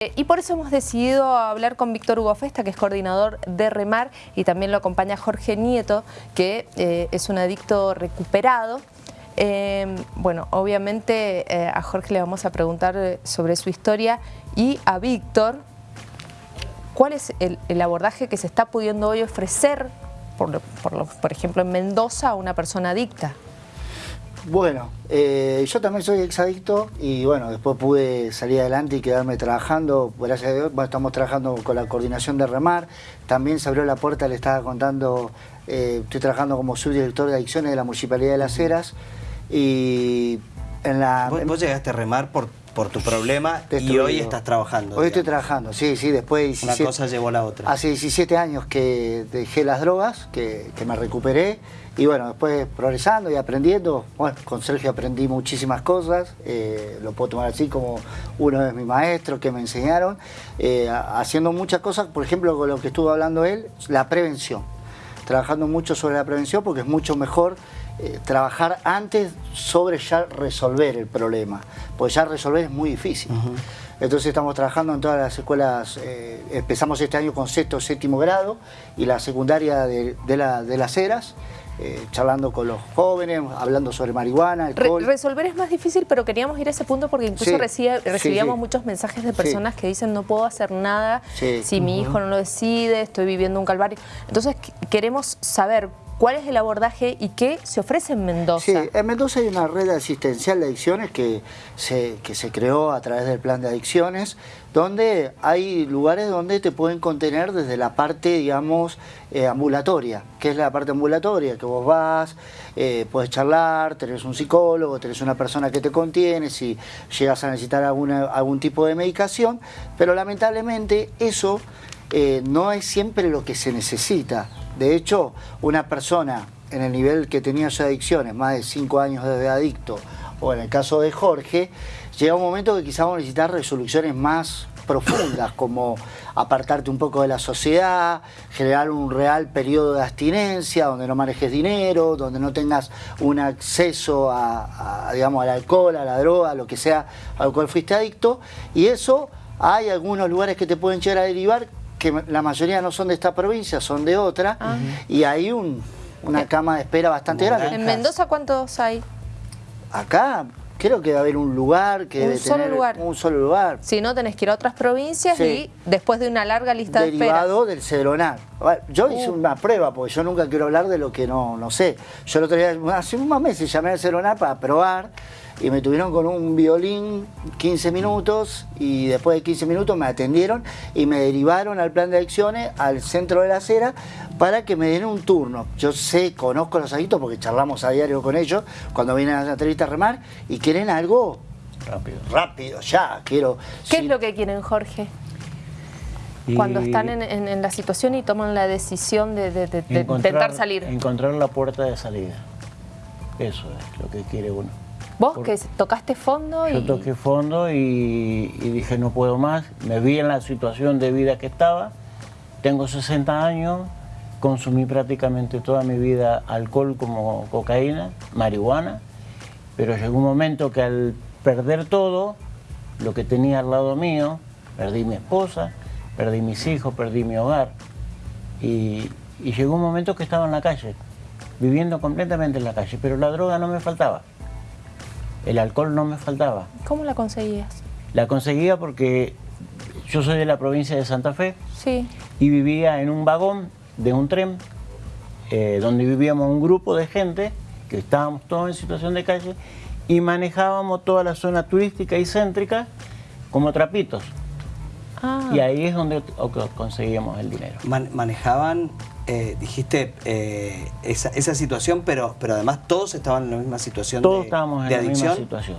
Eh, y por eso hemos decidido hablar con Víctor Hugo Festa, que es coordinador de REMAR, y también lo acompaña Jorge Nieto, que eh, es un adicto recuperado. Eh, bueno, obviamente a Jorge le vamos a preguntar sobre su historia y a Víctor, ¿cuál es el, abordaje que se está pudiendo hoy ofrecer, por, por ejemplo, en Mendoza a una persona adicta? Bueno, eh, yo también soy exadicto y bueno, después pude salir adelante y quedarme trabajando. Gracias a Dios, estamos trabajando con la coordinación de Remar. También se abrió la puerta, le estaba contando, eh, estoy trabajando como subdirector de adicciones de la Municipalidad de Las Heras. Y en la... Vos, llegaste a Remar por, por tu problema y hoy estás trabajando. Hoy estoy trabajando, sí, sí, después... Una cosa llevó a la otra. Hace 17 años que dejé las drogas, que, que me recuperé y bueno, después progresando y aprendiendo, bueno, con Sergio aprendí muchísimas cosas, eh, lo puedo tomar así como uno de mis maestros que me enseñaron, eh, haciendo muchas cosas, por ejemplo, con lo que estuvo hablando él, la prevención, trabajando mucho sobre la prevención porque es mucho mejor eh, trabajar antes sobre ya resolver el problema, porque ya resolver es muy difícil. Entonces estamos trabajando en todas las escuelas, empezamos este año con sexto, séptimo grado y la secundaria de, la, de las eras, eh, charlando con los jóvenes, hablando sobre marihuana, alcohol. resolver es más difícil, pero queríamos ir a ese punto porque incluso recibíamos muchos mensajes de personas que dicen no puedo hacer nada si mi hijo no lo decide, estoy viviendo un calvario. Entonces queremos saber ¿Cuál es el abordaje y qué se ofrece en Mendoza? Sí, en Mendoza hay una red asistencial de adicciones que se, que se creó a través del plan de adicciones, donde hay lugares donde te pueden contener desde la parte, digamos, eh, ambulatoria, que es la parte ambulatoria, que vos vas, eh, puedes charlar, tenés un psicólogo, tenés una persona que te contiene, si llegas a necesitar alguna, algún tipo de medicación, pero lamentablemente eso eh, no es siempre lo que se necesita. De hecho, una persona en el nivel que tenía sus adicciones, más de 5 años de adicto, o en el caso de Jorge, llega un momento que quizás vamos a necesitar resoluciones más profundas, como apartarte un poco de la sociedad, generar un real periodo de abstinencia, donde no manejes dinero, donde no tengas un acceso a, digamos, al alcohol, a la droga, a lo que sea al cual fuiste adicto, y eso hay algunos lugares que te pueden llegar a derivar que la mayoría no son de esta provincia, son de otra, ah. y hay un, una cama de espera bastante grande. ¿En Mendoza cuántos hay? Acá creo que a haber un lugar que un debe solo tener lugar. un solo lugar. Si no, tenés que ir a otras provincias y después de una larga lista de espera. Derivado del cedronar. Yo hice uh. una prueba, porque yo nunca quiero hablar de lo que no, no sé. Yo el otro día, hace unos meses llamé al cedronar para probar y me tuvieron con un violín 15 minutos y después de 15 minutos me atendieron y me derivaron al plan de acciones al centro de la acera para que me den un turno. Yo sé, conozco a los adictos porque charlamos a diario con ellos cuando vienen a la entrevista a remar y quieren algo rápido, rápido, ya, quiero... ¿Qué es lo que quieren, Jorge? Cuando están en, la situación y toman la decisión de, intentar salir. Encontrar la puerta de salida. Eso es lo que quiere uno. ¿Vos que tocaste fondo? Yo toqué fondo y, dije no puedo más. Me vi en la situación de vida que estaba. Tengo 60 años, consumí prácticamente toda mi vida alcohol como cocaína, marihuana, pero llegó un momento que al perder todo, lo que tenía al lado mío, perdí mi esposa, perdí mis hijos, perdí mi hogar. Y, y llegó un momento que estaba en la calle, viviendo completamente en la calle, pero la droga no me faltaba. El alcohol no me faltaba. ¿Cómo la conseguías? La conseguía porque yo soy de la provincia de Santa Fe sí. y vivía en un vagón de un tren eh, donde vivíamos un grupo de gente que estábamos todos en situación de calle y manejábamos toda la zona turística y céntrica como trapitos. Ah. Y ahí es donde conseguíamos el dinero. manejaban eh, dijiste eh, esa, esa, situación, pero, pero además todos estaban en la misma situación todos estábamos en la misma situación.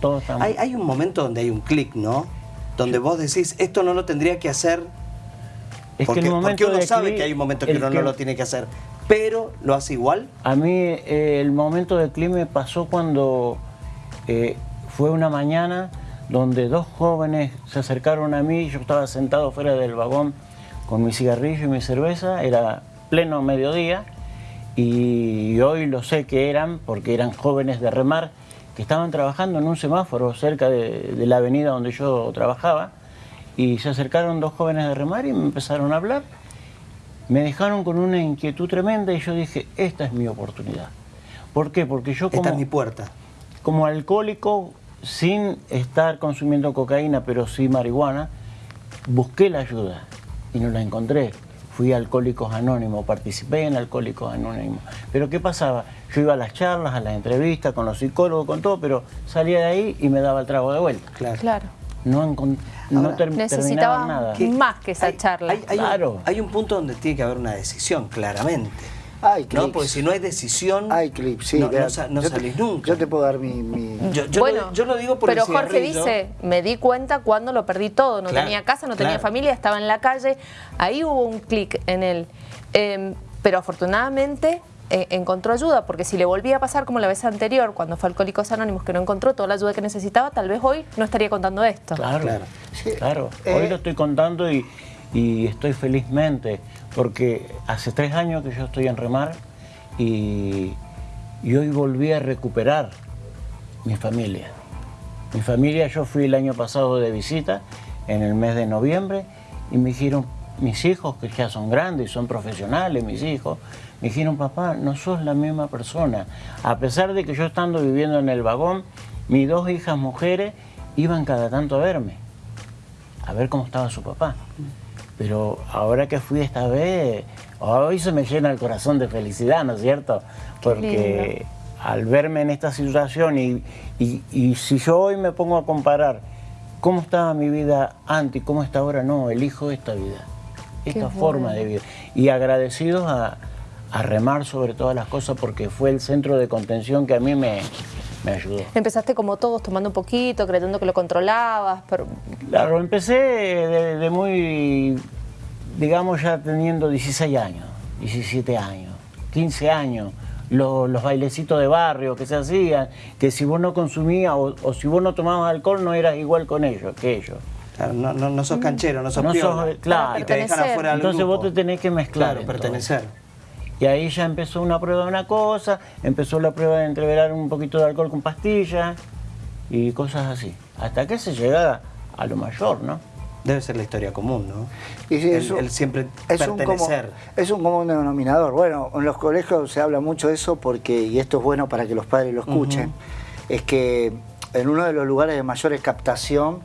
Todos hay, hay, un momento donde hay un clic, ¿no? Donde vos decís, esto no lo tendría que hacer, es porque, que el momento porque uno sabe que hay un momento que uno no lo tiene que hacer, pero lo hace igual. A mí eh, el momento de clic me pasó cuando fue una mañana donde dos jóvenes se acercaron a mí, yo estaba sentado fuera del vagón con mi cigarrillo y mi cerveza, era pleno mediodía y hoy lo sé que eran, porque eran jóvenes de remar, que estaban trabajando en un semáforo cerca de, la avenida donde yo trabajaba y se acercaron dos jóvenes de remar y me empezaron a hablar. Me dejaron con una inquietud tremenda y yo dije, esta es mi oportunidad. ¿Por qué? Porque yo como... Esta es mi puerta. Como alcohólico, sin estar consumiendo cocaína, pero sí marihuana, busqué la ayuda y no la encontré. Fui a Alcohólicos Anónimos, participé en Alcohólicos Anónimos. Pero ¿qué pasaba? Yo iba a las charlas, a las entrevistas, con los psicólogos, con todo, pero salía de ahí y me daba el trago de vuelta. Claro. claro. No, no Necesitaba nada. más que esa charla. claro. hay un punto donde tiene que haber una decisión, claramente. Hay clips. No, porque si no hay decisión, hay clips, sí, no, salís nunca. Yo te puedo dar mi... Yo, bueno, lo, lo, digo por Pero Jorge dice, me di cuenta cuando lo perdí todo. No tenía casa, no tenía familia, estaba en la calle. Ahí hubo un clic en él. Em, pero afortunadamente eh, encontró ayuda, porque si le volvía a pasar como la vez anterior, cuando fue Alcohólicos Anónimos, que no encontró toda la ayuda que necesitaba, tal vez hoy no estaría contando esto. Claro, claro. claro. Hoy eh, lo estoy contando y y estoy felizmente porque hace tres años que yo estoy en remar y, hoy volví a recuperar mi familia. Mi familia, yo fui el año pasado de visita en el mes de noviembre y me dijeron, mis hijos que ya son grandes, son profesionales, mis hijos, me dijeron, papá, no sos la misma persona. A pesar de que yo estando viviendo en el vagón, mis dos hijas mujeres iban cada tanto a verme, a ver cómo estaba su papá. Pero ahora que fui esta vez, hoy se me llena el corazón de felicidad, ¿no es cierto? Porque al verme en esta situación y, y, si yo hoy me pongo a comparar cómo estaba mi vida antes y cómo está ahora, no, elijo esta vida, esta forma de vida. Y agradecidos a, a remar sobre todas las cosas porque fue el centro de contención que a mí me, me ayudó. Empezaste como todos, tomando un poquito, creyendo que lo controlabas, pero... Claro, empecé de, muy, digamos ya teniendo 16 años, 17 años, 15 años, los, bailecitos de barrio que se hacían, que si vos no consumías o, si vos no tomabas alcohol no eras igual con ellos, que ellos. Claro, no, no, sos canchero, no sos no claro, te dejan afuera Entonces vos te tenés que mezclar. Claro, pertenecer. Y ahí ya empezó una prueba de una cosa, empezó la prueba de entreverar un poquito de alcohol con pastillas y cosas así. Hasta que se llega a lo mayor, ¿no? Debe ser la historia común, ¿no? Y el, siempre es Un es un común denominador. Bueno, en los colegios se habla mucho de eso porque, y esto es bueno para que los padres lo escuchen, es que en uno de los lugares de mayores captación,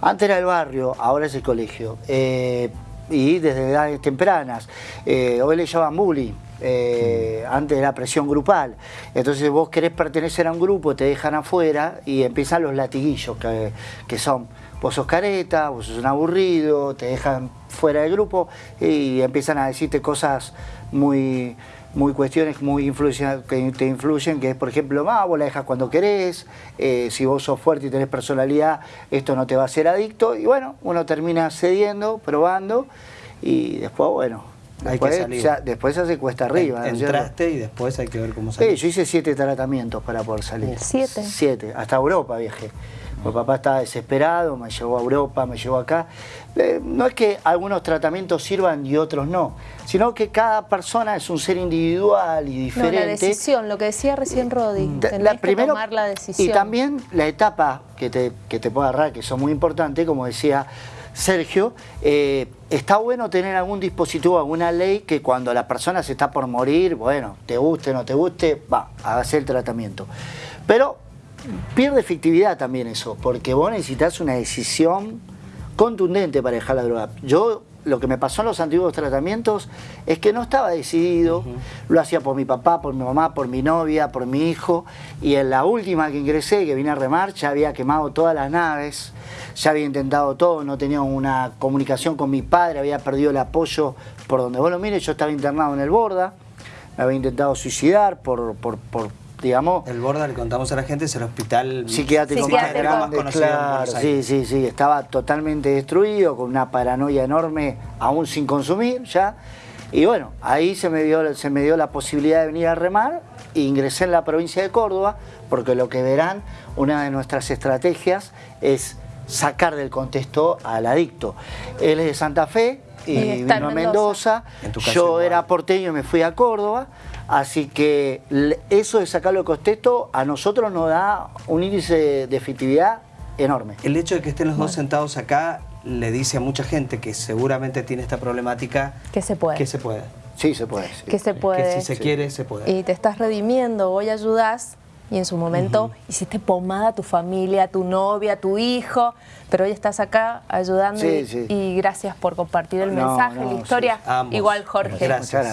antes era el barrio, ahora es el colegio, eh, y desde edades tempranas, eh, hoy le llaman bullying, eh, antes era presión grupal. Entonces vos querés pertenecer a un grupo, te dejan afuera y empiezan los latiguillos que, son, vos sos careta, vos sos un aburrido, te dejan fuera del grupo y empiezan a decirte cosas muy, muy cuestiones muy que te influyen, que es por ejemplo, ah, vos la dejas cuando querés, eh, si vos sos fuerte y tenés personalidad, esto no te va a hacer adicto, y bueno, uno termina cediendo, probando, y después, bueno, Después, después se hace cuesta arriba. Entraste y después hay que ver cómo sale. Sí, yo hice siete tratamientos para poder salir. ¿Siete? Siete, hasta Europa viajé. Mi papá estaba desesperado, me llevó a Europa, me llevó acá. Eh, no es que algunos tratamientos sirvan y otros no, sino que cada persona es un ser individual y diferente. No, la decisión, lo que decía recién Rodi, la, primero, tomar la decisión. Y también la etapa que te, que te puede agarrar, que son muy importantes, como decía Sergio, eh, está bueno tener algún dispositivo, alguna ley que cuando la persona se está por morir, bueno, te guste, no te guste, va, hacer el tratamiento. Pero pierde efectividad también eso, porque vos necesitas una decisión contundente para dejar la droga. Yo lo que me pasó en los antiguos tratamientos es que no estaba decidido, lo hacía por mi papá, por mi mamá, por mi novia, por mi hijo, y en la última que ingresé, que vine a remar, ya había quemado todas las naves, ya había intentado todo, no tenía una comunicación con mi padre, había perdido el apoyo por donde vos lo mires, yo estaba internado en el Borda, me había intentado suicidar por, por digamos... El Borda, le contamos a la gente, es el hospital psiquiátrico, más grande, claro, sí, sí, sí, estaba totalmente destruido, con una paranoia enorme, aún sin consumir ya, y bueno, ahí se me dio, se me dio la posibilidad de venir a remar, e ingresé en la provincia de Córdoba, porque lo que verán, una de nuestras estrategias es sacar del contexto al adicto. Él es de Santa Fe, y, vino a Mendoza, yo era porteño y me fui a Córdoba, Así que eso de sacarlo de contexto a nosotros nos da un índice de efectividad enorme. El hecho de que estén los dos sentados acá le dice a mucha gente que seguramente tiene esta problemática... Que se puede. Que se puede. Sí, se puede. Que se puede. Que si se quiere, se puede. Y te estás redimiendo, hoy ayudas y en su momento hiciste pomada a tu familia, a tu novia, a tu hijo, pero hoy estás acá ayudando y, gracias por compartir el mensaje, la historia. Igual Jorge. Gracias.